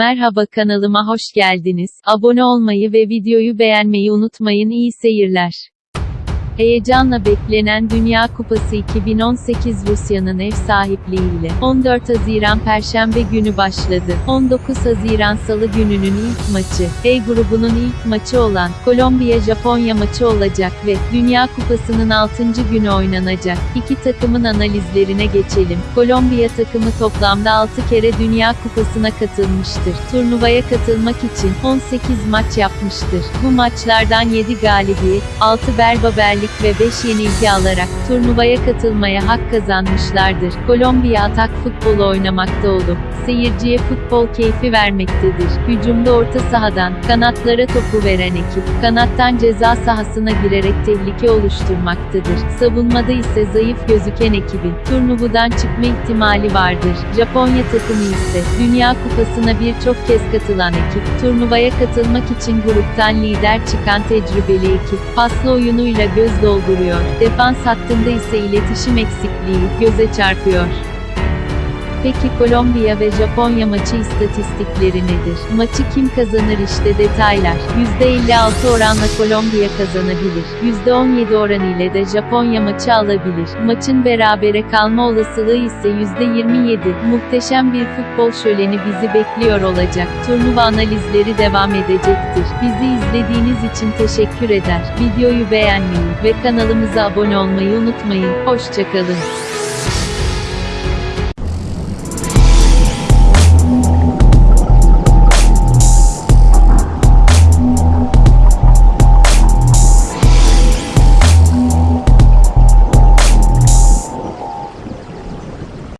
Merhaba kanalıma hoş geldiniz. Abone olmayı ve videoyu beğenmeyi unutmayın. İyi seyirler. Heyecanla beklenen Dünya Kupası 2018 Rusya'nın ev sahipliğiyle 14 Haziran Perşembe günü başladı. 19 Haziran Salı gününün ilk maçı, E grubunun ilk maçı olan Kolombiya-Japonya maçı olacak ve Dünya Kupası'nın 6. günü oynanacak. İki takımın analizlerine geçelim. Kolombiya takımı toplamda 6 kere Dünya Kupası'na katılmıştır. Turnuvaya katılmak için 18 maç yapmıştır. Bu maçlardan 7 galibiyet, 6 berbaberlik ve 5 yenilgi alarak turnuvaya katılmaya hak kazanmışlardır. Kolombiya atak futbolu oynamakta olup seyirciye futbol keyfi vermektedir. Hücumda orta sahadan kanatlara topu veren ekip kanattan ceza sahasına girerek tehlike oluşturmaktadır. Savunmada ise zayıf gözüken ekibin turnuvadan çıkma ihtimali vardır. Japonya takımı ise Dünya Kupası'na birçok kez katılan ekip turnuvaya katılmak için gruptan lider çıkan tecrübeli ekip paslı oyunuyla göz dolduruyor. Defans hattında ise iletişim eksikliği göze çarpıyor. Peki Kolombiya ve Japonya maçı istatistikleri nedir? Maçı kim kazanır işte detaylar. %56 oranla Kolombiya kazanabilir. %17 oran ile de Japonya maçı alabilir. Maçın berabere kalma olasılığı ise %27. Muhteşem bir futbol şöleni bizi bekliyor olacak. Turnuva analizleri devam edecektir. Bizi izlediğiniz için teşekkür eder. Videoyu beğenmeyi ve kanalımıza abone olmayı unutmayın. Hoşçakalın.